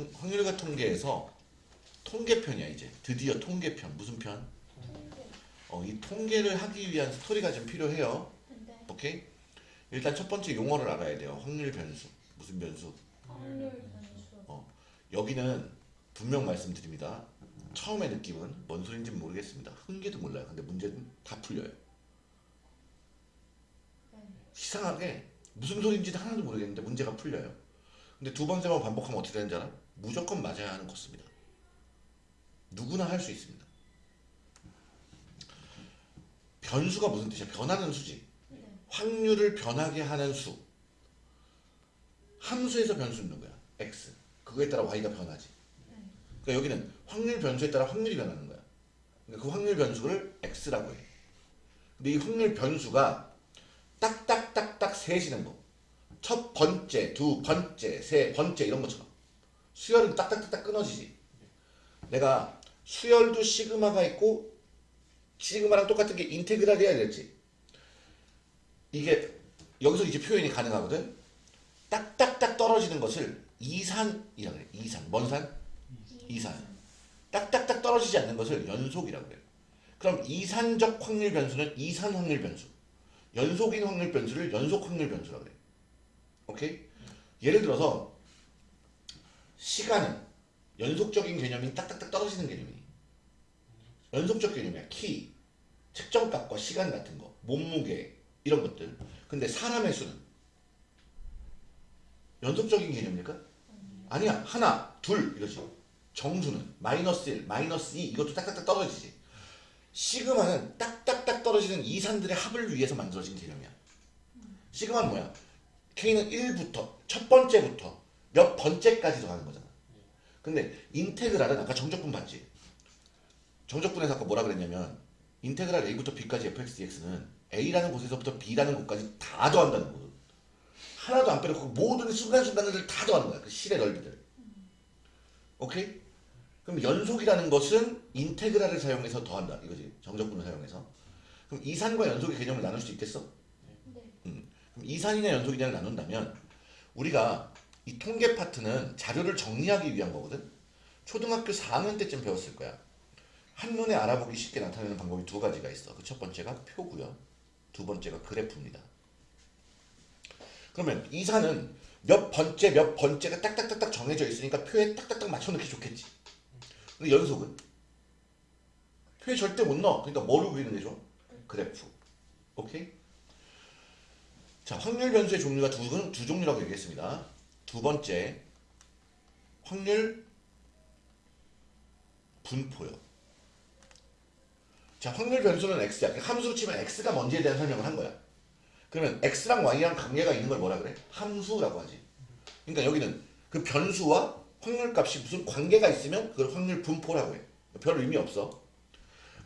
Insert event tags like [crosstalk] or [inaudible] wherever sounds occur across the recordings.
통, 확률과 통계에서 통계편이야 이제 드디어 통계편 무슨 편? 어, 이 통계를 하기 위한 스토리가 좀 필요해요. 네. 오케이? 일단 첫 번째 용어를 알아야 돼요. 확률 변수. 무슨 변수? 확률 변수. 여기는 분명 말씀드립니다. 처음에 느낌은 뭔 소린지 모르겠습니다. 흥계도 몰라요. 근데 문제는 다 풀려요. 네. 이상하게 무슨 소린지 하나도 모르겠는데 문제가 풀려요. 근데 두 번, 세 번 반복하면 어떻게 되는지 알아? 무조건 맞아야 하는 것입니다. 누구나 할 수 있습니다. 변수가 무슨 뜻이야? 변하는 수지. 네. 확률을 변하게 하는 수. 함수에서 변수 있는 거야. x. 그거에 따라 y가 변하지. 네. 그러니까 여기는 확률 변수에 따라 확률이 변하는 거야. 그러니까 그 확률 변수를 x라고 해. 근데 이 확률 변수가 딱딱딱딱 세지는 거. 첫 번째, 두 번째, 세 번째 이런 것처럼. 수열은 딱딱딱딱 끊어지지. 내가 수열도 시그마가 있고 시그마랑 똑같은 게 인테그랄이야 이랬지. 이게 여기서 이제 표현이 가능하거든. 딱딱딱 떨어지는 것을 이산이라고 그래. 이산. 뭔 산? 이산. 딱딱딱 떨어지지 않는 것을 연속이라고 그래요. 그럼 이산적 확률 변수는 이산 확률 변수. 연속인 확률 변수를 연속 확률 변수라고 그래요. 오케이? 예를 들어서 시간은 연속적인 개념이 딱딱딱 떨어지는 개념이 연속적 개념이야. 키, 측정값과 시간 같은 거, 몸무게 이런 것들. 근데 사람의 수는 연속적인 개념입니까? 아니야. 하나, 둘 이러지. 정수는 마이너스 1, 마이너스 2 이것도 딱딱딱 떨어지지. 시그마는 딱딱딱 떨어지는 이산들의 합을 위해서 만들어진 개념이야. 시그마는 뭐야? K는 1부터 첫 번째부터 몇 번째까지 더하는 거잖아. 근데 인테그랄은 아까 정적분 봤지? 정적분에서 아까 뭐라 그랬냐면 인테그랄 A부터 B까지 fx dx는 A라는 곳에서부터 B라는 곳까지 다 더한다는 거거든. 하나도 안 빼놓고 모든 순간순간들을 다 더하는 거야. 그 실의 넓이들. 오케이? 그럼 연속이라는 것은 인테그랄을 사용해서 더한다. 이거지. 정적분을 사용해서. 그럼 이산과 연속의 개념을 나눌 수 있겠어? 네. 그럼 이산이냐 연속이냐를 나눈다면 우리가 이 통계 파트는 자료를 정리하기 위한 거거든. 초등학교 4학년 때쯤 배웠을 거야. 한눈에 알아보기 쉽게 나타내는 방법이 두 가지가 있어. 그 첫 번째가 표고요. 두 번째가 그래프입니다. 그러면 이산은 몇 번째 몇 번째가 딱딱딱딱 정해져 있으니까 표에 딱딱딱 맞춰넣기 좋겠지. 근데 연속은 표에 절대 못 넣어. 그러니까 뭐로 그리는 게 좋아? 그래프. 오케이? 자, 확률 변수의 종류가 두, 두 종류라고 얘기했습니다. 두 번째, 확률 분포요. 자, 확률 변수는 x야. 그 함수로 치면 x가 뭔지에 대한 설명을 한 거야. 그러면 x랑 y랑 관계가 있는 걸 뭐라 그래? 함수라고 하지. 그러니까 여기는 그 변수와 확률 값이 무슨 관계가 있으면 그걸 확률 분포라고 해. 별 의미 없어.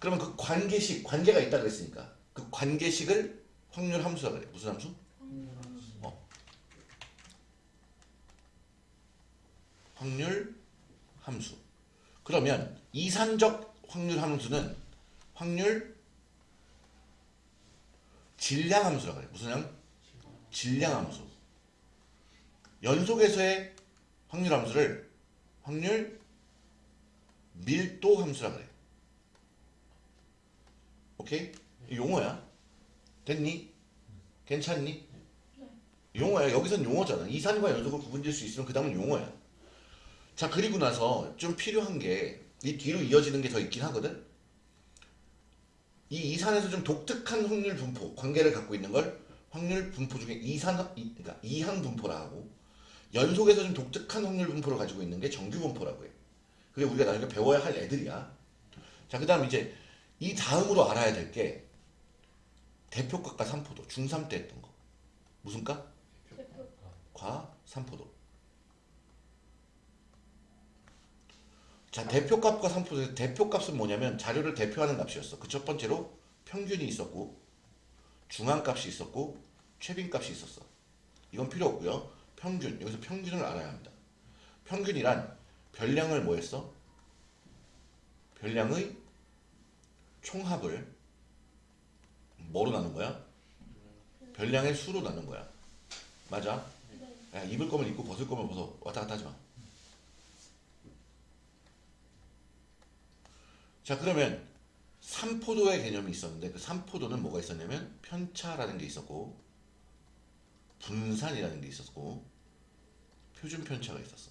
그러면 그 관계식, 관계가 있다 그랬으니까 그 관계식을 확률 함수라고 그래. 무슨 함수? 어. 확률 함수. 그러면 이산적 확률 함수는 확률 질량 함수라고 그래. 무슨 함? 질량 함수. 연속에서의 확률 함수를 확률 밀도 함수라 그래. 오케이? 용어야. 됐니? 괜찮니? 용어야. 여기선 용어잖아. 이산과 연속을 구분질 수 있으면 그 다음은 용어야. 자, 그리고 나서 좀 필요한 게 이 뒤로 이어지는 게 더 있긴 하거든? 이 이산에서 좀 독특한 확률 분포, 관계를 갖고 있는 걸 확률 분포 중에 이산, 이- 그러니까 이항 분포라 하고 연속에서 좀 독특한 확률 분포를 가지고 있는 게 정규 분포라고 해. 그게 우리가 나중에 배워야 할 애들이야. 자, 그 다음 이제 이 다음으로 알아야 될 게 대표값과 산포도, 중3 때 했던 거. 무슨 값? 대표. 과 산포도. 자, 대표값과 산포도. 대표값은 뭐냐면 자료를 대표하는 값이었어. 그 첫 번째로 평균이 있었고, 중앙값이 있었고, 최빈값이 있었어. 이건 필요 없고요. 평균. 여기서 평균을 알아야 합니다. 평균이란 별량을 뭐 했어? 별량의 총합을 뭐로 나눈 거야? 별량의 수로 나눈 거야. 맞아? 네. 야, 입을 거면 입고 벗을 거면 벗어. 왔다 갔다 하지 마. 자 그러면 삼포도의 개념이 있었는데 그 삼포도는 뭐가 있었냐면 편차라는 게 있었고 분산이라는 게 있었고 표준 편차가 있었어.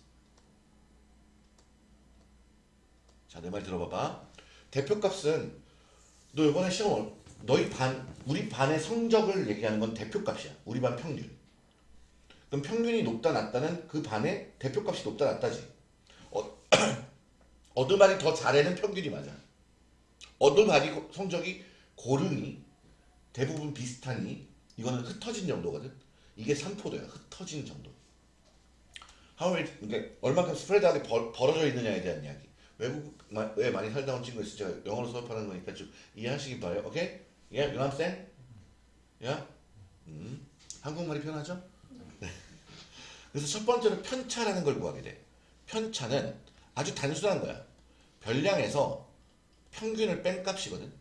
자 내 말 들어봐봐. 대표값은 너 이번에 시험 얼- 너희 반 우리 반의 성적을 얘기하는 건 대표값이야. 우리 반 평균. 그럼 평균이 높다 낮다는 그 반의 대표값이 높다 낮다지. 어, [clears throat] 어느 반이 더 잘해는 평균이 맞아. 반이 고- 성적이 고르니 대부분 비슷하니 이거는 흩어진 정도거든. 이게 산포도야. 흩어진 정도. 하울 그러니까 얼마큼 스프레드하게 벌, 벌어져 있느냐에 대한 이야기. 외국에 많이 살다 온 친구 있어 제가 영어로 수업하는 거니까 좀 이해하시기 바래요. 오케이? 예, understand? 야? 음. 한국말이 편하죠? 네. 그래서 첫 번째는 편차라는 걸 구하게 돼. 편차는 아주 단순한 거야. 별량에서 평균을 뺀 값이거든.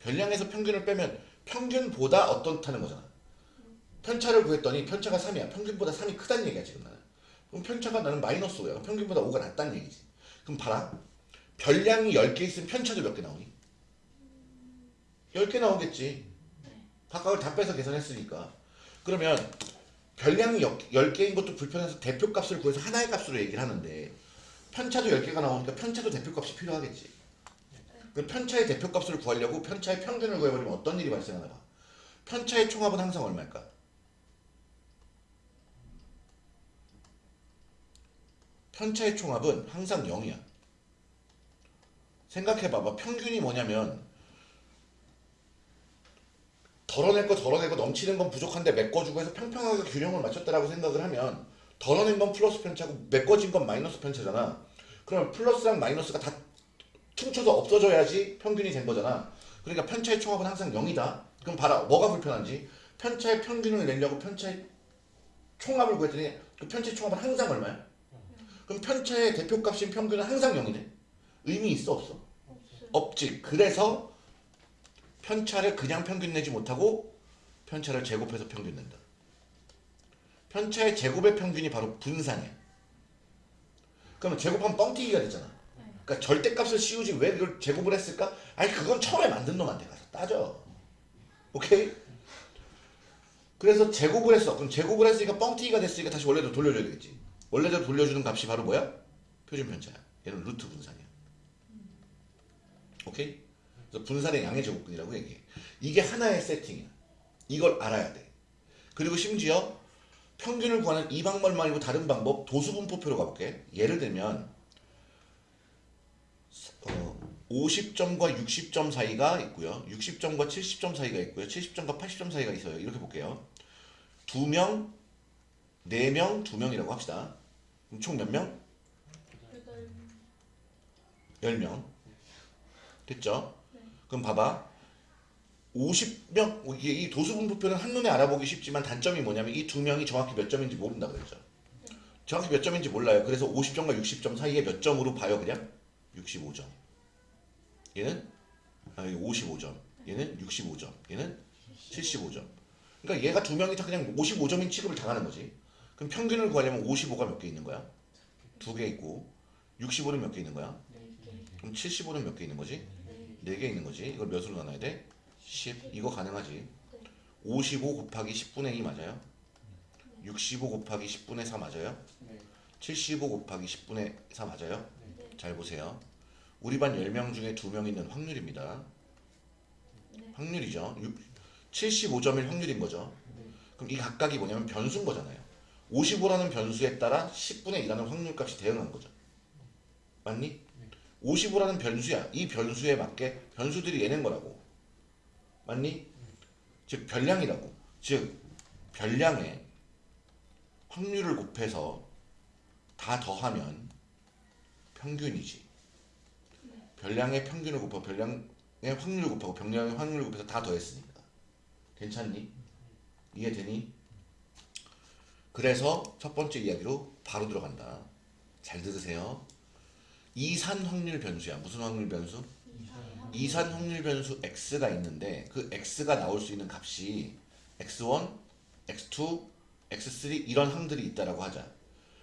별량에서 평균을 빼면 평균보다 어떻다는 거잖아. 편차를 구했더니 편차가 3이야. 평균보다 3이 크다는 얘기야 지금 나는. 그럼 편차가 나는 마이너스 5야. 평균보다 5가 낮다는 얘기지. 그럼 봐라. 별량이 10개 있으면 편차도 몇 개 나오니? 10개 나오겠지. 각각을 다 빼서 계산했으니까. 그러면 별량이 10개인 것도 불편해서 대표값을 구해서 하나의 값으로 얘기를 하는데 편차도 10개가 나오니까 편차도 대표값이 필요하겠지. 그 편차의 대표값을 구하려고 편차의 평균을 구해버리면 어떤 일이 발생하나 봐. 편차의 총합은 항상 얼마일까? 편차의 총합은 항상 0이야. 생각해봐봐. 평균이 뭐냐면 덜어낼 거 덜어내고 넘치는 건 부족한데 메꿔주고 해서 평평하게 균형을 맞췄다라고 생각을 하면 덜어낸 건 플러스 편차고 메꿔진 건 마이너스 편차잖아. 그럼 플러스랑 마이너스가 다 퉁쳐서 없어져야지 평균이 된 거잖아. 그러니까 편차의 총합은 항상 0이다. 그럼 봐라. 뭐가 불편한지. 편차의 평균을 내려고 편차의 총합을 구했더니 그 편차의 총합은 항상 얼마야? 그럼 편차의 대표값인 평균은 항상 0이네. 의미 있어 없어? 없지. 그래서 편차를 그냥 평균 내지 못하고 편차를 제곱해서 평균 낸다. 편차의 제곱의 평균이 바로 분산이야. 그러면 제곱하면 뻥튀기가 되잖아. 네. 그러니까 절대값을 씌우지 왜 그걸 제곱을 했을까? 아니 그건 처음에 만든 놈한테 가서 따져. 오케이? 그래서 제곱을 했어. 그럼 제곱을 했으니까 뻥튀기가 됐으니까 다시 원래대로 돌려줘야 되겠지. 원래대로 돌려주는 값이 바로 뭐야? 표준 편차야. 얘는 루트 분산이야. 오케이? 그래서 분산의 양의 제곱근이라고 얘기해. 이게 하나의 세팅이야. 이걸 알아야 돼. 그리고 심지어 평균을 구하는 이 방법 말고 다른 방법 도수분포표로 가볼게. 예를 들면 어, 50점과 60점 사이가 있고요. 60점과 70점 사이가 있고요. 70점과 80점 사이가 있어요. 이렇게 볼게요. 두 명, 네 명, 두 명이라고 합시다. 그럼 총 몇 명? 여덟 10명. 됐죠? 네. 그럼 봐봐. 50명, 이게 이 도수분포표는 한눈에 알아보기 쉽지만 단점이 뭐냐면 이 두 명이 정확히 몇 점인지 모른다 그랬죠. 정확히 몇 점인지 몰라요. 그래서 50점과 60점 사이에 몇 점으로 봐요, 그냥? 65점. 얘는 아, 이게 55점. 얘는 65점. 얘는 75점. 그러니까 얘가 두 명이 다 그냥 55점인 취급을 당하는 거지. 그럼 평균을 구하려면 55가 몇 개 있는 거야? 두 개 있고 65는 몇 개 있는 거야? 네 개. 그럼 75는 몇 개 있는 거지? 네. 4개 있는 거지. 이걸 몇으로 나눠야 돼? 10. 이거 가능하지. 55 곱하기 10분의 2 맞아요? 65 곱하기 10분의 4 맞아요? 네. 75 곱하기 10분의 4 맞아요? 네. 잘 보세요. 우리 반 10명 중에 2명 있는 확률입니다. 네. 확률이죠. 75점일 확률인 거죠. 그럼 이 각각이 뭐냐면 변수인 거잖아요. 55라는 변수에 따라 10분의 2라는 확률값이 대응한 거죠. 맞니? 55라는 변수야. 이 변수에 맞게 변수들이 예낸 거라고. 맞니? 즉 별량이라고. 즉 별량에 확률을 곱해서 다 더하면 평균이지. 별량의 평균을 곱하고 별량의 확률을 곱하고 별량의 확률을 곱해서 다 더했으니까. 괜찮니? 이해되니? 그래서 첫 번째 이야기로 바로 들어간다. 잘 들으세요. 이산 확률 변수야. 무슨 확률 변수? 이산 확률 변수 x가 있는데 그 x가 나올 수 있는 값이 x1, x2, x3 이런 항들이 있다라고 하자.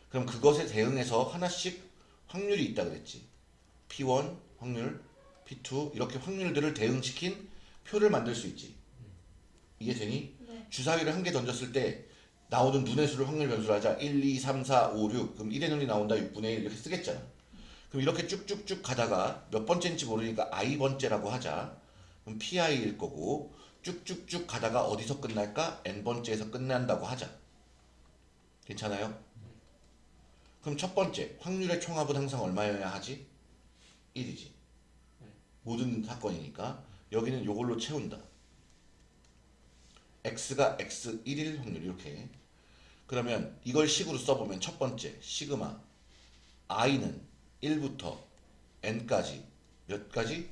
그럼 그것에 대응해서 하나씩 확률이 있다 그랬지. p1 확률, P2 이렇게 확률들을 대응시킨 표를 만들 수 있지. 이게 되니? 네. 주사위를 한 개 던졌을 때 나오는 눈의 수를 확률 변수로 하자. 1, 2, 3, 4, 5, 6. 그럼 1의 눈이 나온다. 6분의 1 이렇게 쓰겠잖아. 그럼 이렇게 쭉쭉쭉 가다가 몇 번째인지 모르니까 i 번째라고 하자. 그럼 pi일 거고 쭉쭉쭉 가다가 어디서 끝날까? n 번째에서 끝난다고 하자. 괜찮아요? 그럼 첫 번째 확률의 총합은 항상 얼마여야 하지? 1이지. 모든 사건이니까 여기는 요걸로 채운다. x가 x 1일 확률 이렇게. 그러면 이걸 식으로 써보면 첫 번째 시그마 i는 1부터 n까지 몇 가지?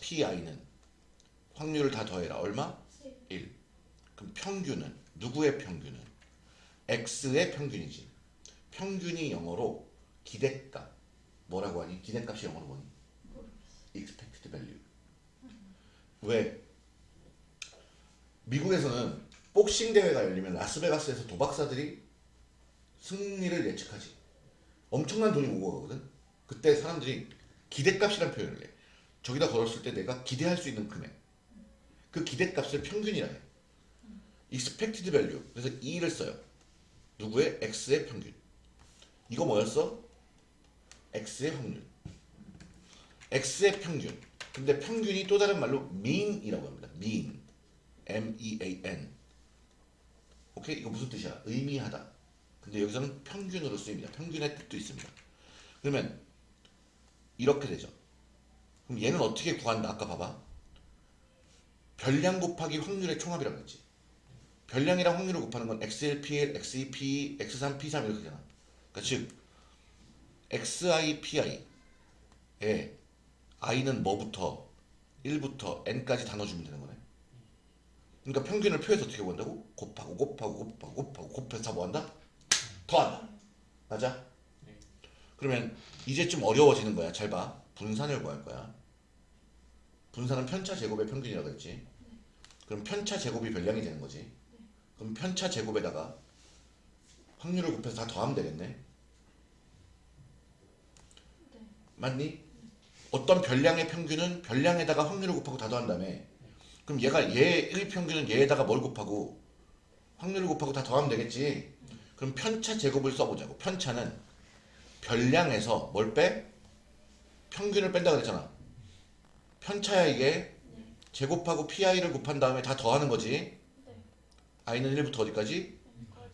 Pi는 확률을 다 더해라. 얼마? 1. 그럼 평균은 누구의 평균은? x의 평균이지. 평균이 영어로 기대값. 뭐라고 하니? 기대값이 영어로 뭐니? expected value. 왜? 미국에서는 복싱 대회가 열리면 라스베가스에서 도박사들이 승리를 예측하지. 엄청난 돈이 오고 가거든. 그때 사람들이 기대값이란 표현을 해. 저기다 걸었을 때 내가 기대할 수 있는 금액. 그 기대값을 평균이라 해. expected value. 그래서 2를 써요. 누구의? x의 평균. 이거 뭐였어? X의 확률. x의 평균. 근데 평균이 또 다른 말로 mean이라고 합니다. mean. M-E-A-N. 오케이? 이거 무슨 뜻이야? 의미하다. 근데 여기서는 평균으로 쓰입니다. 평균의 뜻도 있습니다. 그러면 이렇게 되죠. 그럼 얘는 어떻게 구한다? 아까 봐봐. 별량 곱하기 확률의 총합이라고 했지. 별량이랑 확률을 곱하는 건 XL, PL, XE, PE, X3, P3 이렇게 되잖아. 그러니까 즉 XI, PI에 I는 뭐부터 1부터 N까지 다 넣어주면 되는 거네. 그러니까 평균을 표에서 어떻게 구한다고? 곱하고 곱하고 곱하고 곱하고 곱해서 다 뭐한다? 더한다. 맞아? 그러면 이제 좀 어려워지는 거야. 잘 봐. 분산을 구할 거야. 분산은 편차 제곱의 평균이라고 했지. 그럼 편차 제곱이 별량이 되는 거지. 그럼 편차 제곱에다가 확률을 곱해서 다 더하면 되겠네. 맞니? 어떤 별량의 평균은 별량에다가 확률을 곱하고 다 더한 다음에 그럼 얘가 얘 1평균은 얘에다가 뭘 곱하고 확률을 곱하고 다 더하면 되겠지. 그럼 편차 제곱을 써보자고. 편차는 별량에서 뭘 빼? 평균을 뺀다 그랬잖아. 편차야 이게 제곱하고 pi를 곱한 다음에 다 더하는 거지. i는 1부터 어디까지?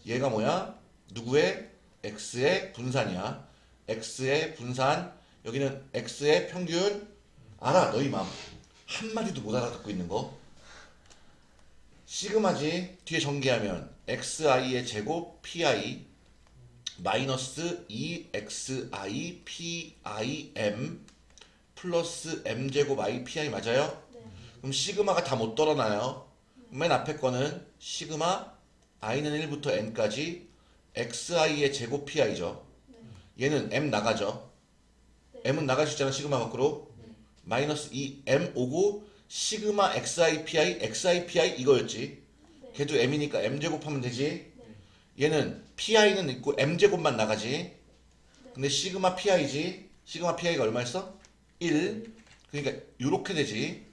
얘가 뭐야? 누구의? x의 분산이야. x의 분산. 여기는 x의 평균. 알아, 너희 마음. 한마디도 못 알아듣고 있는 거. 시그마지 뒤에 전개하면 xi의 제곱 pi 마이너스 2xi pim 플러스 m제곱 i pi 맞아요? 네. 그럼 시그마가 다 못 떨어나요. 맨 앞에 거는 시그마 i는 1부터 n까지 xi의 제곱 pi죠. 얘는 m 나가죠. M은 나갈 수 있잖아 시그마 밖으로. 마이너스 2m 오고 시그마 xi pi xi pi 이거였지. 걔도 m이니까 m 제곱하면 되지. 얘는 pi는 있고 m 제곱만 나가지. 근데 시그마 pi지. 시그마 pi가 얼마였어? 1. 그러니까 요렇게 되지.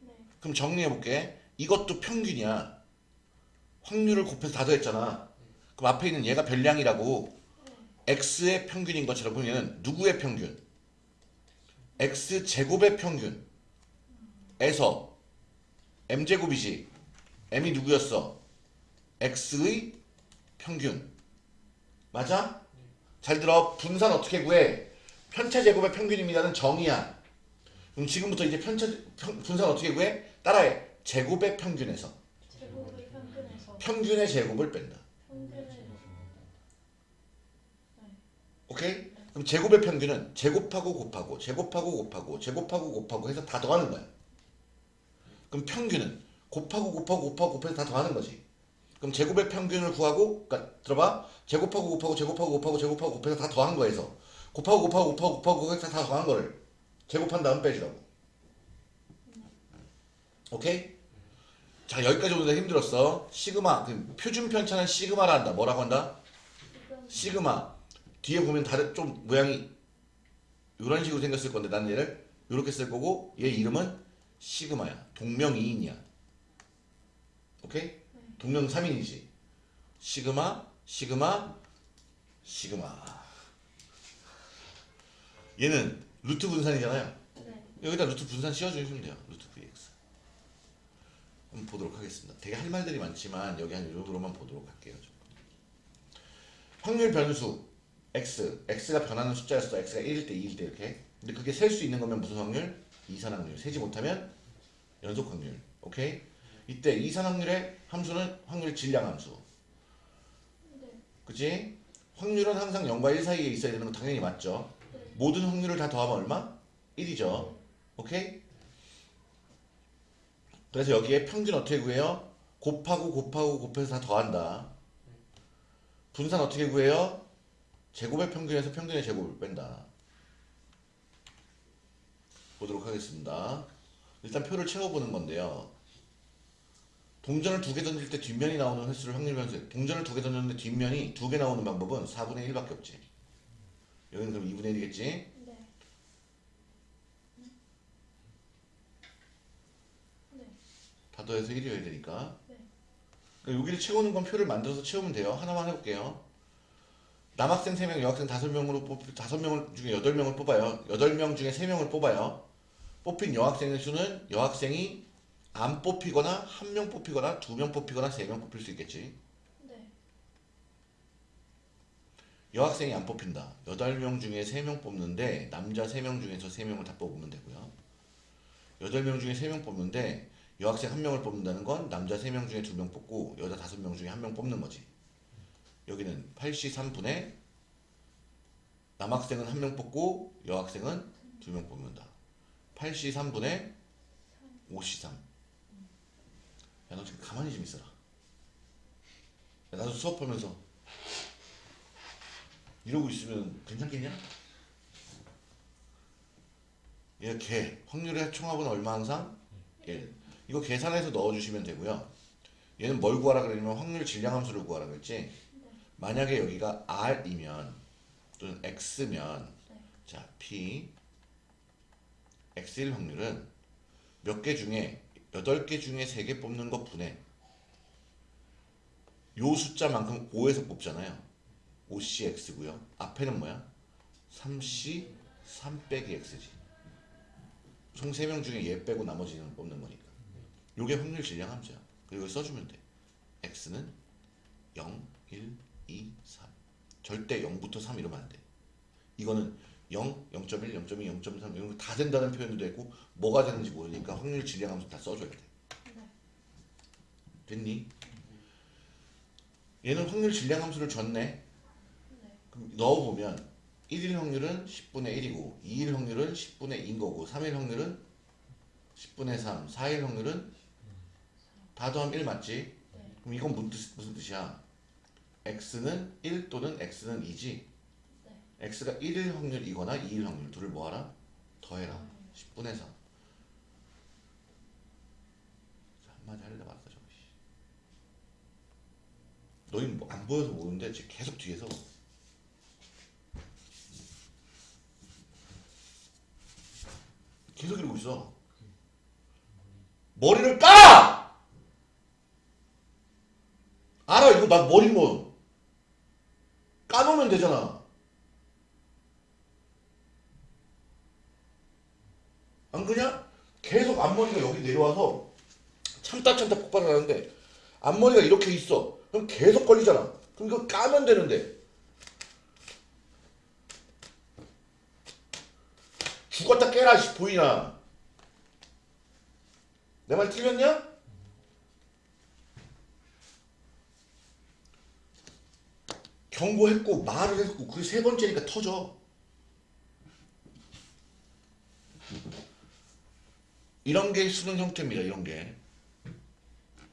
네. 그럼 정리해 볼게. 이것도 평균이야. 확률을 곱해서 다 더했잖아. 그럼 앞에 있는 얘가 별량이라고 x의 평균인 것처럼 그럼 얘는 누구의 평균? x 제곱의 평균에서 m 제곱이지. m이 누구였어? x의 평균. 맞아? 잘 들어. 분산 어떻게 구해? 편차 제곱의 평균입니다는 정의야. 그럼 지금부터 이제 편차 평- 분산 어떻게 구해? 따라해. 제곱의 평균에서 제곱의 평균에서 평균의 제곱을 뺀다. 오케이? 그럼 제곱의 평균은 제곱하고 곱하고 제곱하고 곱하고 제곱하고 곱하고 해서 다 더하는 거야. 그럼 평균은 곱하고 곱하고 곱하고 곱해서 다 더하는 거지. 그럼 제곱의 평균을 구하고 그러니까 들어봐. 제곱하고 곱하고 제곱하고 곱하고 제곱하고 곱해서 다 더한 거에서 곱하고 곱하고 곱하고 곱하고 해서 다 더한 거를 제곱한 다음 빼주라고. 오케이? 자 여기까지 오는데 힘들었어. 시그마 그 표준 편차는 시그마라 한다. 뭐라고 한다? 시그마 뒤에 보면 다른 좀 모양이 이런 식으로 생겼을 건데 난 얘를 이렇게 쓸 거고 얘 이름은 시그마야. 동명이인이야. 오케이? 동명 3인이지. 시그마, 시그마, 시그마. 얘는 루트 분산이잖아요. 네. 여기다 루트 분산 씌워주시면 돼요. 루트 vx. 한번 보도록 하겠습니다. 되게 할 말들이 많지만 여기 한 이 정도로만 보도록 할게요. 좀. 확률 변수 x, x가 변하는 숫자였어. x가 1일 때, 2일 때 이렇게. 근데 그게 셀 수 있는 거면 무슨 확률? 이산 확률. 세지 못하면 연속 확률. 오케이? 이때 이산 확률의 함수는 확률 질량 함수. 네. 그치? 확률은 항상 0과 1 사이에 있어야 되는 건 당연히 맞죠. 네. 모든 확률을 다 더하면 얼마? 1이죠. 오케이? 그래서 여기에 평균 어떻게 구해요? 곱하고 곱하고 곱해서 다 더한다. 분산 어떻게 구해요? 제곱의 평균에서 평균의 제곱을 뺀다. 보도록 하겠습니다. 일단 표를 채워보는 건데요. 동전을 두 개 던질 때 뒷면이 나오는 횟수를 확률 변수. 동전을 두 개 던졌는데 뒷면이 두 개 나오는 방법은 4분의 1밖에 없지. 여기는 그럼 2분의 1이겠지? 네. 네. 다 더해서 1이어야 되니까. 네. 그러니까 여기를 채우는 건 표를 만들어서 채우면 돼요. 하나만 해볼게요. 남학생 3명, 여학생 5명으로 뽑, 5명 중에 8명을 뽑아요. 8명 중에 3명을 뽑아요. 뽑힌 여학생의 수는 여학생이 안 뽑히거나 한명 뽑히거나 두명 뽑히거나 세명 뽑힐 수 있겠지. 네. 여학생이 안 뽑힌다. 8명 중에 3명 뽑는데 남자 3명 중에서 3명을 다 뽑으면 되고요. 8명 중에 3명 뽑는데 여학생 1명을 뽑는다는 건 남자 3명 중에 2명 뽑고 여자 5명 중에 1명 뽑는 거지. 여기는 8시 3분에 남학생은 1명 뽑고 여학생은 2명 뽑는다. 8시 3분에 5시 3. 야, 너 지금 가만히 좀 있어라. 야, 나도 수업하면서 이러고 있으면 괜찮겠냐? 얘 개. 확률의 총합은 얼마 항상? 1. 이거 계산해서 넣어주시면 되고요. 얘는 뭘 구하라 그러냐면 확률 질량 함수를 구하라 그랬지? 만약에 여기가 R이면 또는 X면 네. 자 P X1 확률은 몇 개 중에 8개 중에 3개 뽑는 것 분해 요 숫자만큼 5에서 뽑잖아요. 5CX고요. 앞에는 뭐야? 3C 3 빼기 X지. 총 3명 중에 얘 빼고 나머지는 뽑는 거니까. 요게 확률 질량 함수야. 그리고 써주면 돼. X는 0, 1, 2, 3 절대 0부터 3 이러면 안돼 이거는 0, 0.1, 0.2, 0.3 이런 거 다 된다는 표현도 되고 뭐가 되는지 모르니까 확률 질량 함수 다 써줘야 돼 네. 됐니? 얘는 확률 질량 함수를 줬네 네. 그럼 넣어보면 1일 확률은 10분의 1이고 2일 확률은 10분의 2인 거고 3일 확률은 10분의 3 4일 확률은 다 더하면 1 맞지? 네. 그럼 이건 무슨, 뜻, 무슨 뜻이야? X는 1 또는 x는 2지 네. x가 1일 확률이거나 2일 확률 둘을 뭐하라? 더해라 10분의 3 자, 한마디 하려다 말았다 저거 씨. 너희는 뭐 안 보여서 모르는데 지금 계속 뒤에서 계속 이러고 있어 머리를 까! 알아 이거 나 머리 뭐 까놓으면 되잖아. 안 그냐? 계속 앞머리가 여기 내려와서 참다 참다 폭발을 하는데 앞머리가 이렇게 있어. 그럼 계속 걸리잖아. 그럼 이거 까면 되는데. 죽었다 깨라 씨 보이나. 내 말 틀렸냐? 경고했고 말을 했고 그게 세 번째니까 터져 이런 게 수능 형태입니다 이런 게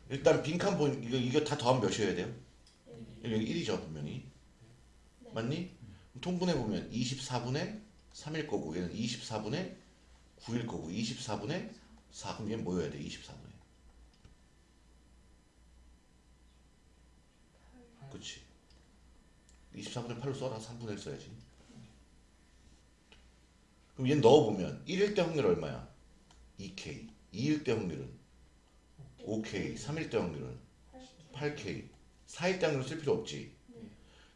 일단 빈칸 보인 이거 이거 다 더하면 몇이어야 돼요? 여기 1이죠 분명히 네. 맞니? 통분해 보면 24분의 3일 거고 얘는 24분의 9일 거고 24분의 4 그럼 얘는 뭐여야 돼? 24분의 그치 24분의 8로 써라 3분의 1 써야지 그럼 얘 넣어보면 1일 때 확률 얼마야? 2K 2일 때 확률은 5K 3일 때 확률은 8K 4일 때 확률 쓸 필요 없지 네.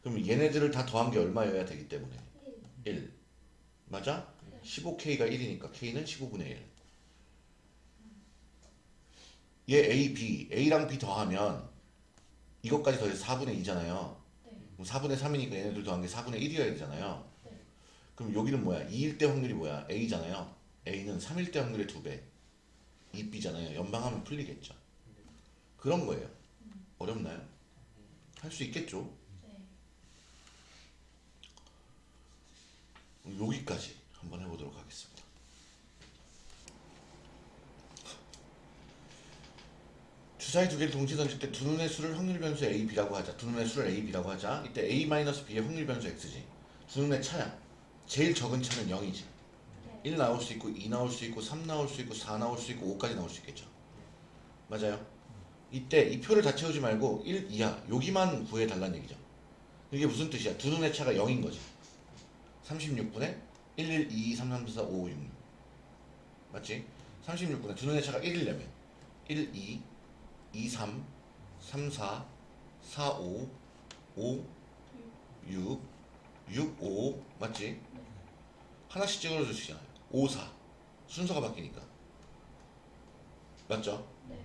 그럼 얘네들을 다 더한 게 얼마여야 되기 때문에 1. 1 맞아? 15K가 1이니까 K는 15분의 1 얘 A, B, A랑 B 더하면 이것까지 더해서 4분의 2잖아요 네. 그럼 4분의 3이니까 얘네들 더한 게 4분의 1이어야 되잖아요 네. 그럼 여기는 뭐야? 2일 때 확률이 뭐야? A잖아요 A는 3일 때 확률의 2배 2B잖아요 연방하면 풀리겠죠 그런 거예요 어렵나요? 할 수 있겠죠 네. 여기까지 한번 해보도록 하겠습니다. 주사위 두 개를 동시에 던질 때 두 눈의 수를 확률 변수 A, B라고 하자. 두 눈의 수를 A, B라고 하자. 이때 A-B의 확률 변수 X지. 두 눈의 차야. 제일 적은 차는 0이지. 네. 1 나올 수 있고 2 나올 수 있고 3 나올 수 있고 4 나올 수 있고 5까지 나올 수 있겠죠. 맞아요. 이때 이 표를 다 채우지 말고 1 이하 여기만 구해달라는 얘기죠. 이게 무슨 뜻이야? 두 눈의 차가 0인 거지. 36분의 1, 1, 2, 2, 3, 3, 4, 5, 6, 6 맞지? 36분의 두 눈의 차가 1이려면 1, 2, 2, 3, 3, 4, 4, 5, 5, 6, 6, 5 맞지? 하나씩 있잖아요 5, 4 순서가 바뀌니까 맞죠? 네.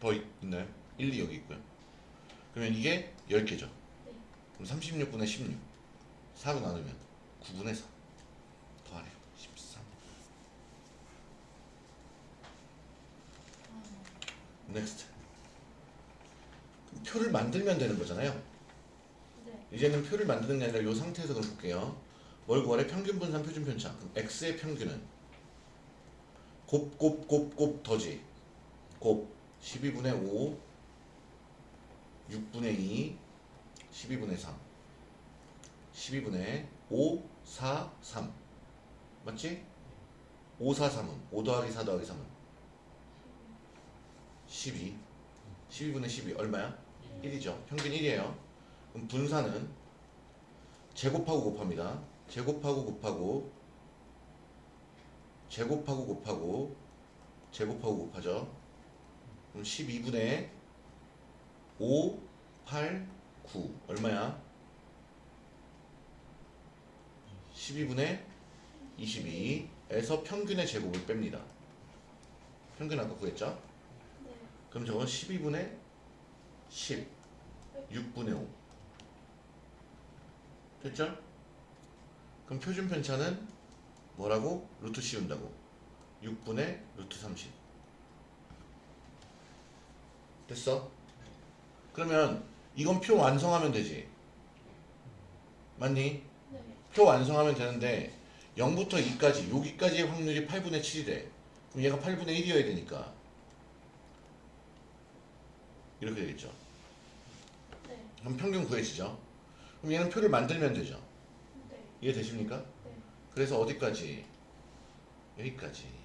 더 있, 있나요? 1, 2 여기 있고요 그러면 이게 10개죠 네. 그럼 36분의 16 4로 나누면 9분의 4 더하래요 13 그럼 표를 만들면 되는 거잖아요. 네. 이제는 표를 만드는 게 아니라 이 상태에서 그럼 볼게요. 뭘 구하래? 평균 분산 표준 편차. 그럼 x의 평균은? 곱곱곱곱 더지. 곱 12분의 5 6분의 2 12분의 3 12분의 5 4 3 맞지? 5 4 3은. 5 더하기 4 더하기 3은 12 12분의 12 얼마야? 1이죠. 평균 1이에요. 그럼 분산은 제곱하고 곱합니다. 제곱하고 곱하고 제곱하고 곱하고 제곱하고 곱하죠. 그럼 12분의 5 8 9 얼마야? 12분의 22에서 평균의 제곱을 뺍니다. 평균 아까 구했죠? 네. 그럼 저건 12분의 10 6분의 5 됐죠? 그럼 표준 편차는 뭐라고? 루트 씌운다고 6분의 루트 30 됐어? 그러면 이건 표 완성하면 되지 맞니? 네. 표 완성하면 되는데 0부터 2까지 여기까지의 확률이 8분의 7이래 그럼 얘가 8분의 1이어야 되니까 이렇게 되겠죠 네. 그럼 평균 구해지죠 그럼 얘는 표를 만들면 되죠 네. 이해되십니까? 네. 그래서 어디까지? 여기까지